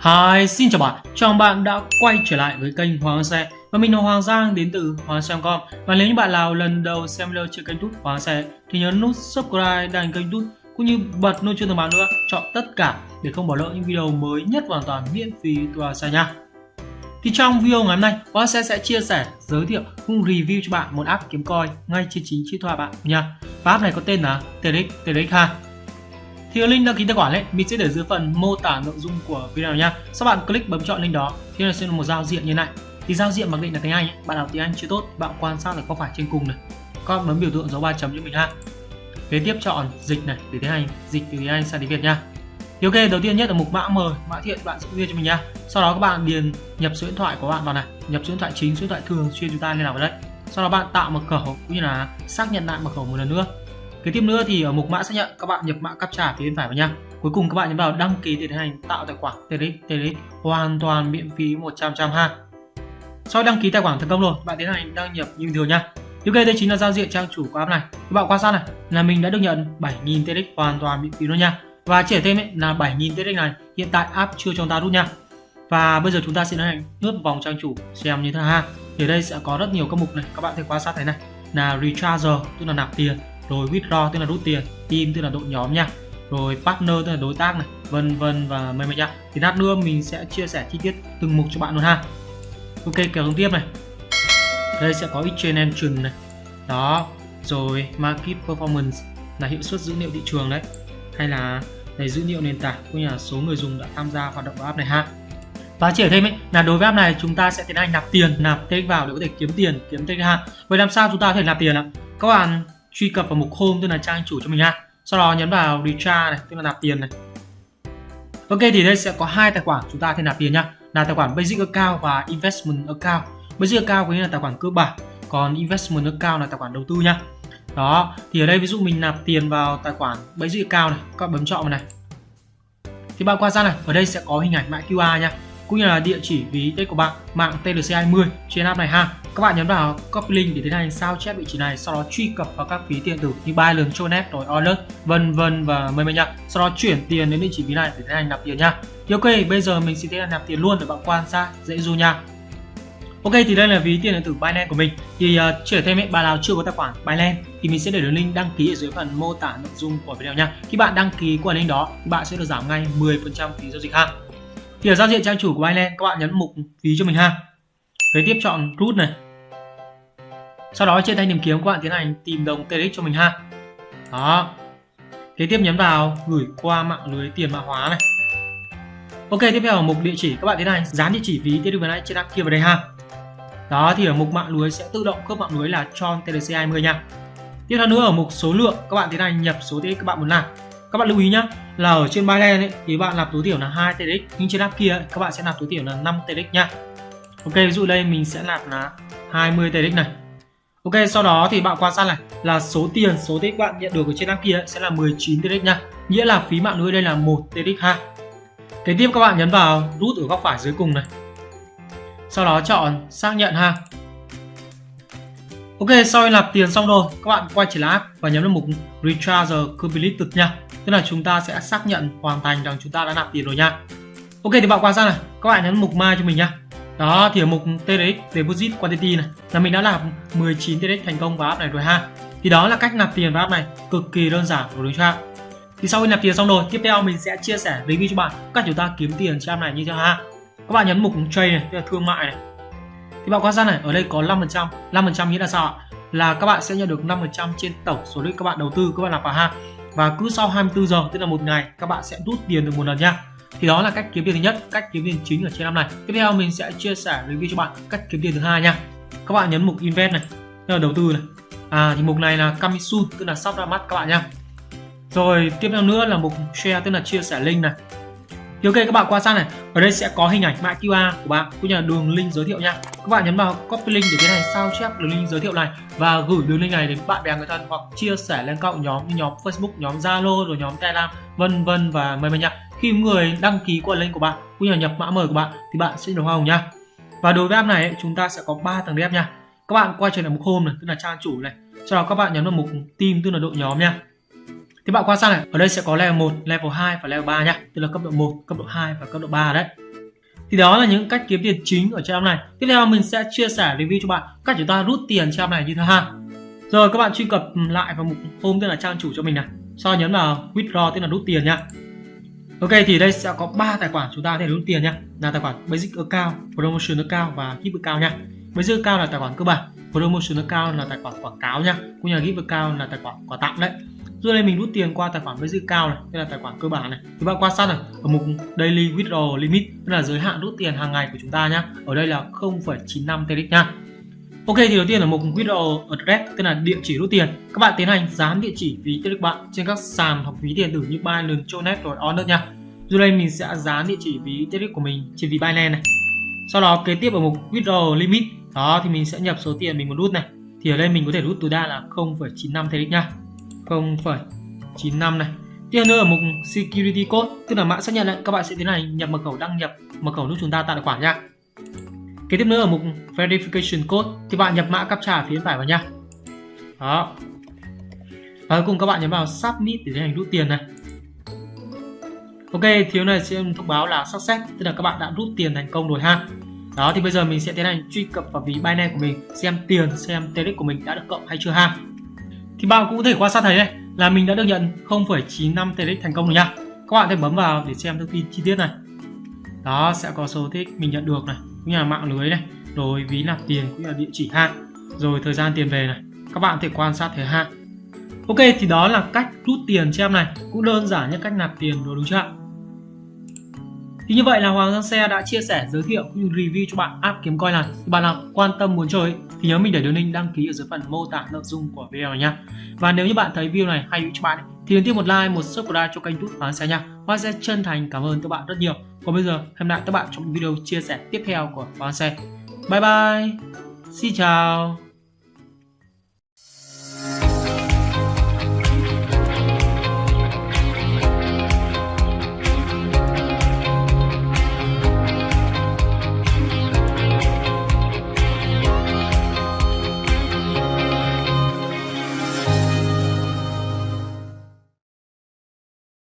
Hi, xin chào bạn, chào mừng bạn đã quay trở lại với kênh Hoàng Xe. Và mình là Hoàng Giang đến từ Hoàng Xe.com Và nếu như bạn nào lần đầu xem video trên kênh YouTube Hoàng Xe Thì nhớ nút subscribe đăng kênh YouTube Cũng như bật nút chuông thông báo nữa. Chọn tất cả để không bỏ lỡ những video mới nhất hoàn toàn miễn phí từ Hoàng Xe nha. Thì trong video ngày hôm nay, Hoàng Xe sẽ chia sẻ, giới thiệu cũng review cho bạn một app kiếm coin ngay trên chính chiếc thoại bạn nha. Và app này có tên là TRX TRX 2 thì link đăng ký tài khoản ấy, mình sẽ để dưới phần mô tả nội dung của video nha sau bạn click bấm chọn link đó, thì nó sẽ là một giao diện như này. Thì giao diện mặc định là tiếng Anh ấy. bạn học tiếng Anh chưa tốt, bạn quan sát là có phải trên cùng này. Các bạn bấm biểu tượng dấu ba chấm cho mình ha. Kế tiếp chọn dịch này từ tiếng Anh, dịch từ tiếng Anh sang tiếng Việt nha. Thì ok, đầu tiên nhất là mục mã mời mã thiện bạn sẽ ghi cho mình nha sau đó các bạn điền nhập số điện thoại của bạn vào này. Nhập số điện thoại chính, số điện thoại thường xuyên chúng ta liên lạc vào đây. Sau đó bạn tạo mật khẩu, cũng như là xác nhận lại mật khẩu một lần nữa. Kế tiếp nữa thì ở mục mã xác nhận các bạn nhập mã captcha phía bên phải vào nha. Cuối cùng các bạn nhấn vào đăng ký để tiến hành tạo tài khoản TRX TRX hoàn toàn miễn phí 100% ha. Sau đăng ký tài khoản thành công rồi, bạn tiến hành đăng nhập như bình thường nha. Ok, đây chính là giao diện trang chủ của app này. Các bạn quan sát này là mình đã được nhận 7.000 TRX hoàn toàn miễn phí luôn nha. Và chỉ thêm ấy, là 7.000 TRX này hiện tại app chưa cho chúng ta rút nha. Và bây giờ chúng ta sẽ tiến hành lướt vòng trang chủ xem như thế nào ha. Thì đây sẽ có rất nhiều các mục này, các bạn thể quan sát thấy này là recharger tức là nạp tiền rồi withdraw tức là rút tiền, team tức là đội nhóm nha. Rồi partner tức là đối tác này, vân vân và mây mây nha. Thì lát nữa mình sẽ chia sẻ chi tiết từng mục cho bạn luôn ha. Ok kéo xuống tiếp này. Đây sẽ có exchange engine này. Đó, rồi market performance là hiệu suất dữ liệu thị trường đấy. Hay là này, dữ liệu nền tảng cũng như là số người dùng đã tham gia hoạt động của app này ha. Và chỉ ở thêm ấy, là đối với app này chúng ta sẽ tiến hành nạp tiền, nạp TX vào để có thể kiếm tiền, kiếm TX ha. Vậy làm sao chúng ta có thể nạp tiền ạ? Các bạn truy cập vào mục home tức là trang chủ cho mình ha. Sau đó nhấn vào recharge này, tức là nạp tiền này. Ok, thì đây sẽ có hai tài khoản chúng ta thể nạp tiền nhá. Là tài khoản basic account và investment account. Basic account có nghĩa là tài khoản cơ bản, còn investment account là tài khoản đầu tư nhá. Đó, thì ở đây ví dụ mình nạp tiền vào tài khoản basic account này, các bạn bấm chọn vào này. Thì bạn quan sát này, ở đây sẽ có hình ảnh mã QR nha cũng như là địa chỉ ví tên của bạn mạng TLC20 trên app này ha. Các bạn nhấn vào copy link để tiến hành sao chép vị trí này sau đó truy cập vào các ví tiền tử như Binance, Tronet rồi Alert vân vân và mây mây nha sau đó chuyển tiền đến địa chỉ ví này để tiến hành nạp tiền nha thì ok bây giờ mình sẽ tiến hành nạp tiền luôn để bạn quan sát dễ du nha Ok thì đây là ví tiền điện tử Binance của mình. Thì ờ, uh, chỉ thêm ấy, bạn nào chưa có tài khoản Binance thì mình sẽ để đường link đăng ký ở dưới phần mô tả nội dung của video nha khi bạn đăng ký qua link đó thì bạn sẽ được giảm ngay 10% phí giao dịch ha thì ở giao diện trang chủ của Binance, các bạn nhấn mục ví cho mình ha. Kế tiếp chọn root này. Sau đó trên thanh tìm kiếm, các bạn tiến hành tìm đồng TRX cho mình ha. Đó. Kế tiếp nhấn vào gửi qua mạng lưới tiền mã hóa này. Ok, tiếp theo ở mục địa chỉ, các bạn tiến hành dán địa chỉ ví TRX này trên app kia vào đây ha. Đó, thì ở mục mạng lưới sẽ tự động cấp mạng lưới là Tron TRC 20 nha. Tiếp theo nữa, ở mục số lượng, các bạn tiến hành nhập số TRX các bạn muốn làm các bạn lưu ý nhá là ở trên Binance ấy, thì bạn nạp tối thiểu là 2 TRX nhưng trên app kia ấy, các bạn sẽ nạp tối thiểu là 5 TRX nha Ok ví dụ đây mình sẽ nạp là 20 TRX này. Ok sau đó thì bạn quan sát này là số tiền số TRX bạn nhận được ở trên app kia ấy, sẽ là 19 TRX nha nghĩa là phí mạng lưới đây là 1 TRX ha. Kế tiếp các bạn nhấn vào rút ở góc phải dưới cùng này. Sau đó chọn xác nhận ha. Ok, sau khi nạp tiền xong rồi, các bạn quay trở lại app và nhấn vào mục Recharge Completed nha. Tức là chúng ta sẽ xác nhận hoàn thành rằng chúng ta đã nạp tiền rồi nha. Ok thì bạn quan sát này, các bạn nhấn mục Mai cho mình nha. Đó thì ở mục TRX Deposit Quantity này là mình đã nạp 19 TRX thành công vào app này rồi ha. Thì đó là cách nạp tiền vào app này, cực kỳ đơn giản của đối cho Thì sau khi nạp tiền xong rồi, tiếp theo mình sẽ chia sẻ review cho bạn cách chúng ta kiếm tiền trên app này như thế nào ha. Các bạn nhấn mục Trade này, tức là thương mại này thì bạn quan sát này, ở đây có 5% 5% nghĩa là sao ạ? Là các bạn sẽ nhận được 5% trên tổng số lượng các bạn đầu tư, các bạn làm vào ha. Và cứ sau 24 giờ, tức là một ngày, các bạn sẽ rút tiền được một lần nha. Thì đó là cách kiếm tiền thứ nhất, cách kiếm tiền chính ở trên năm này. Tiếp theo mình sẽ chia sẻ review cho bạn cách kiếm tiền thứ hai nha. Các bạn nhấn mục invest này, tức là đầu tư này. À thì mục này là Kamisun, tức là sắp ra mắt các bạn nha. Rồi tiếp theo nữa là mục share, tức là chia sẻ link này thì ok, các bạn quan sát này. Ở đây sẽ có hình ảnh mã QR của bạn. Cũng như là đường link giới thiệu nha. Các bạn nhấn vào copy link để tiến hành sao chép đường link giới thiệu này và gửi đường link này đến bạn bè người thân hoặc chia sẻ lên cộng nhóm như nhóm Facebook, nhóm Zalo rồi nhóm Telegram, vân vân và mời mời nha. Khi người đăng ký qua link của bạn, cũng như là nhập mã mời của bạn thì bạn sẽ được hoa hồng nha. Và đối với app này chúng ta sẽ có 3 tầng đẹp nha. Các bạn quay trở lại mục home này, tức là trang chủ này. Sau đó các bạn nhấn vào mục team, tức là đội nhóm nha thì bạn quan sát này, ở đây sẽ có level 1, level 2 và level 3 nhá. Tức là cấp độ 1, cấp độ 2 và cấp độ 3 đấy. thì đó là những cách kiếm tiền chính ở trang này. Tiếp theo mình sẽ chia sẻ review cho bạn cách chúng ta rút tiền trang này như thế ha rồi các bạn truy cập lại vào mục home tên là trang chủ cho mình này. Sau nhấn vào withdraw tức là rút tiền nhá. Ok thì đây sẽ có 3 tài khoản chúng ta có thể rút tiền nhá. Là tài khoản basic account promotion account và gift account nhá. Basic account là tài khoản cơ bản promotion account là tài khoản quảng cáo nhá. Cũng như là gift account là tài khoản quà tặng đấy rồi đây mình rút tiền qua tài khoản ví dự cao này đây là tài khoản cơ bản này các bạn quan sát này ở mục daily withdrawal limit tức là giới hạn rút tiền hàng ngày của chúng ta nhá ở đây là 0,95 TRX nha Ok thì đầu tiên là mục withdrawal address tức là địa chỉ rút tiền. Các bạn tiến hành dán địa chỉ ví TRX bạn trên các sàn hoặc ví điện tử như Binance, Tronet rồi Onet nha. Rồi đây mình sẽ dán địa chỉ ví TRX của mình trên ví Binance này. Sau đó kế tiếp ở mục withdrawal limit đó thì mình sẽ nhập số tiền mình muốn rút này. Thì ở đây mình có thể rút tối đa là 0,95 TRX nha. 0,95 này. Tiếp nữa ở mục security code tức là mã xác nhận đấy các bạn sẽ tiến hành nhập mật khẩu đăng nhập mật khẩu giúp chúng ta tạo tài khoản nha. Kế tiếp nữa ở mục Verification Code thì bạn nhập mã captcha phía bên phải vào nha. Đó. Và cuối cùng các bạn nhấn vào Submit để tiến hành rút tiền này. Ok, thiếu này sẽ thông báo là success, tức là các bạn đã rút tiền thành công rồi ha. Đó thì bây giờ mình sẽ tiến hành truy cập vào ví Binance của mình xem tiền, xem TRX của mình đã được cộng hay chưa ha. Thì bạn cũng có thể quan sát thấy đây là mình đã được nhận 0,95 TX thành công rồi nha. Các bạn thể bấm vào để xem thông tin chi tiết này. Đó sẽ có số TRX mình nhận được này, cũng như là mạng lưới này rồi ví nạp tiền cũng như là địa chỉ hạn rồi thời gian tiền về này các bạn có thể quan sát thời hạn ok thì đó là cách rút tiền cho em này cũng đơn giản như cách nạp tiền rồi đúng chưa thì như vậy là Hoàng Giang Xe đã chia sẻ, giới thiệu cũng như review cho bạn app kiếm coin này. Thì bạn nào quan tâm muốn chơi thì nhớ mình để đường link đăng ký ở dưới phần mô tả nội dung của video này nha. Và nếu như bạn thấy video này hay cho bạn thì đừng tiếp một like, một subscribe cho kênh YouTube Hoàng Xe nha. Hoàng sẽ chân thành cảm ơn các bạn rất nhiều. Còn bây giờ hẹn lại các bạn trong video chia sẻ tiếp theo của Hoàng Xe. Bye bye. Xin chào.